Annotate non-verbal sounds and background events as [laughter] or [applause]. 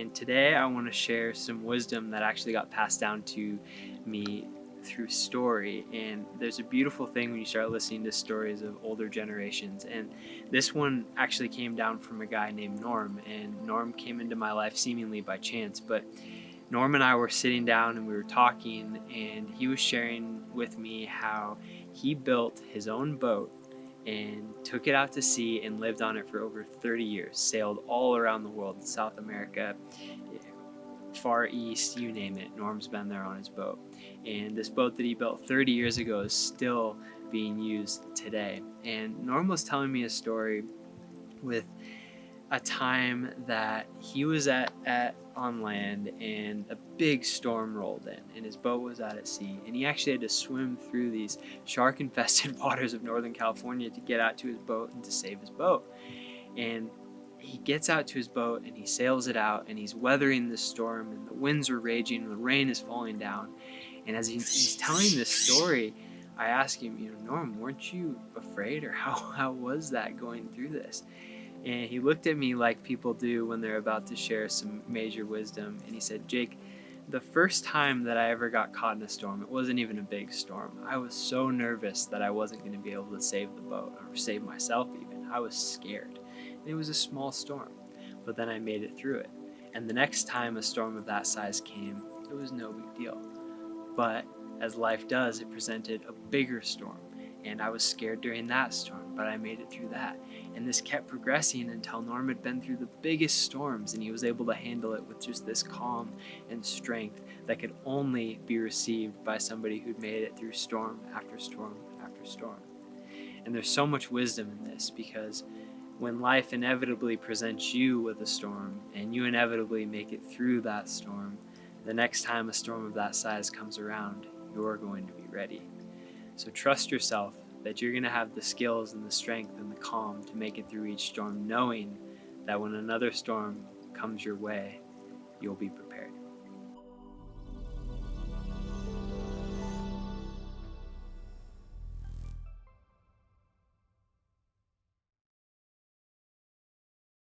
And today I want to share some wisdom that actually got passed down to me through story. And there's a beautiful thing when you start listening to stories of older generations. And this one actually came down from a guy named Norm. And Norm came into my life seemingly by chance. But Norm and I were sitting down and we were talking, and he was sharing with me how he built his own boat and took it out to sea and lived on it for over 30 years. Sailed all around the world, South America, Far East, you name it. Norm's been there on his boat. And this boat that he built 30 years ago is still being used today. And Norm was telling me a story with a time that he was at, at on land and a big storm rolled in and his boat was out at sea. And he actually had to swim through these shark infested [laughs] waters of northern california to get out to his boat and to save his boat. And he gets out to his boat and he sails it out and he's weathering the storm and the winds are raging and the rain is falling down. And as he's, he's telling this story i ask him you know norm weren't you afraid or how, [laughs] how was that going through this and he looked at me like people do when they're about to share some major wisdom. And he said, Jake, the first time that I ever got caught in a storm, it wasn't even a big storm. I was so nervous that I wasn't going to be able to save the boat or save myself, even. I was scared. And it was a small storm, but then I made it through it. And the next time a storm of that size came, it was no big deal. But as life does, it presented a bigger storm and I was scared during that storm, but I made it through that. And this kept progressing until Norm had been through the biggest storms and he was able to handle it with just this calm and strength that could only be received by somebody who'd made it through storm after storm after storm. And there's so much wisdom in this because when life inevitably presents you with a storm and you inevitably make it through that storm, the next time a storm of that size comes around, you're going to be ready. So trust yourself that you're going to have the skills and the strength and the calm to make it through each storm, knowing that when another storm comes your way, you'll be prepared.